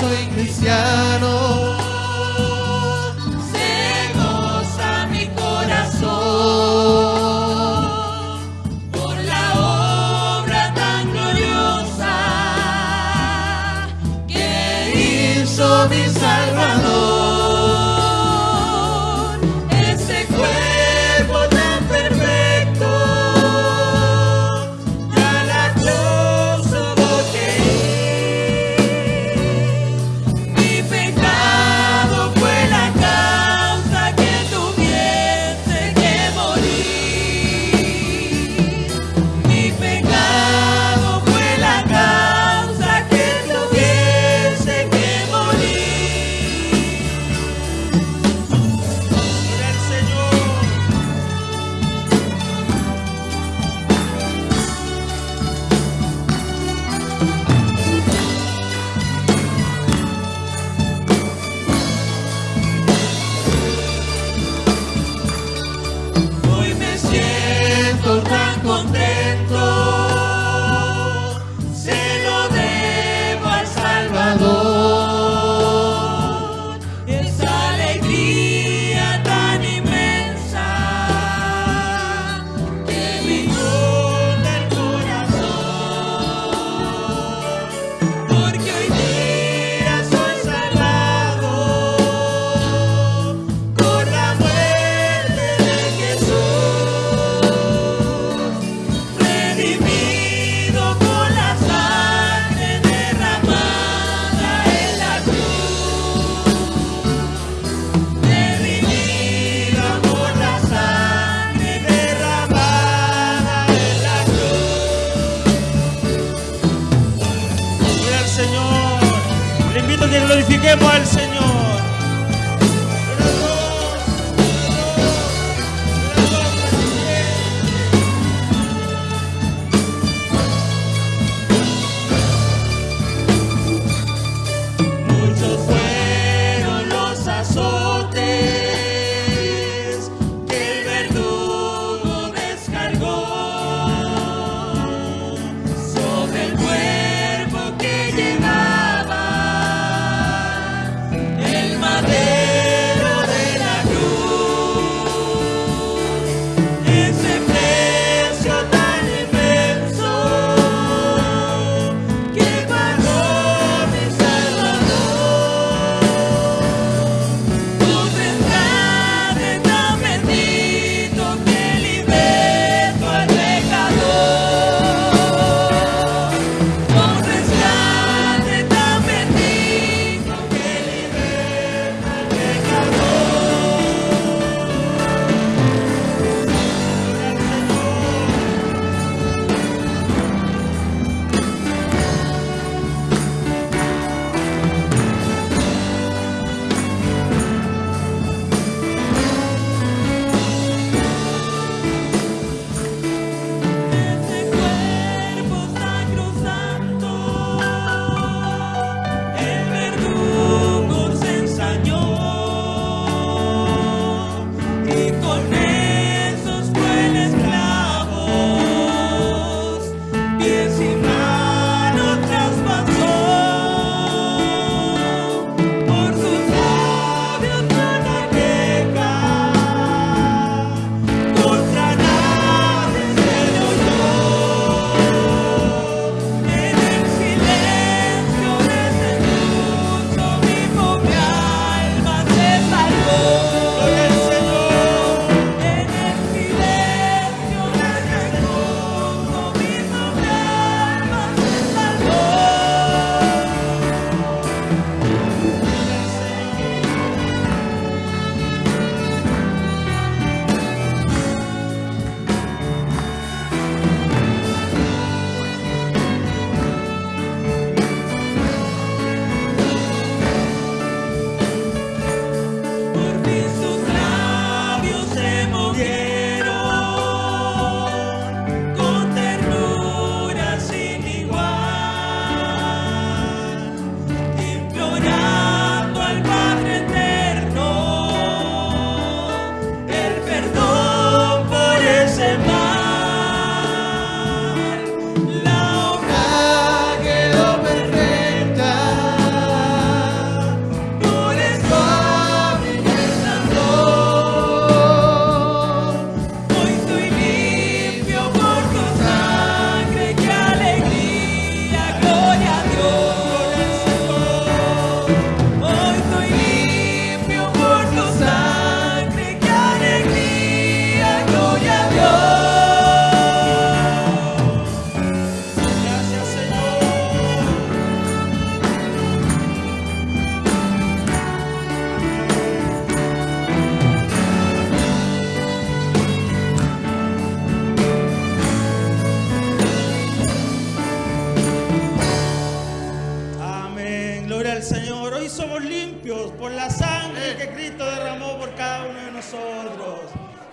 soy cristiano. Se goza mi corazón por la obra tan gloriosa que hizo mi salvación.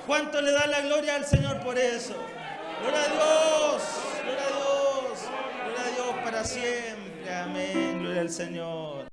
¿Cuánto le da la gloria al Señor por eso? Gloria a Dios, gloria a Dios, gloria a Dios para siempre. Amén, gloria al Señor.